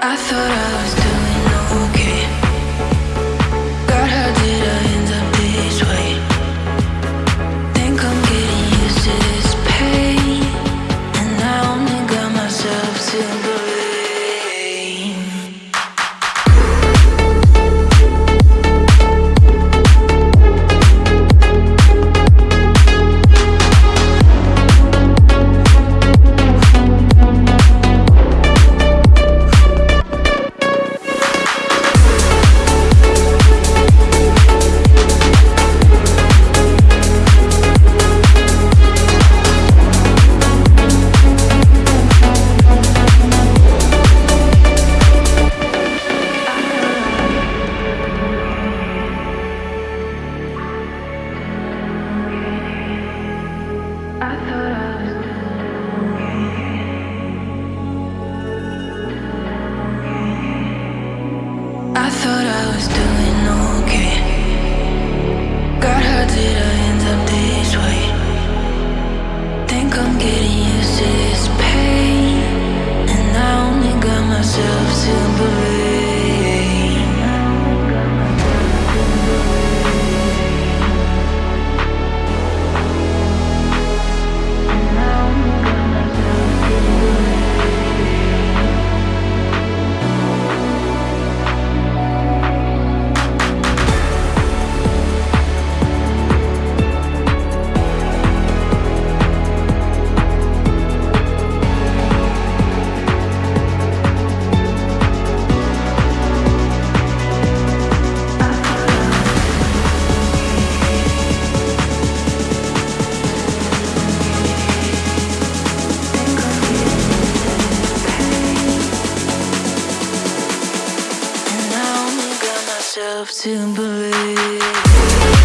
I thought I was done. I thought I was doing okay. myself to believe.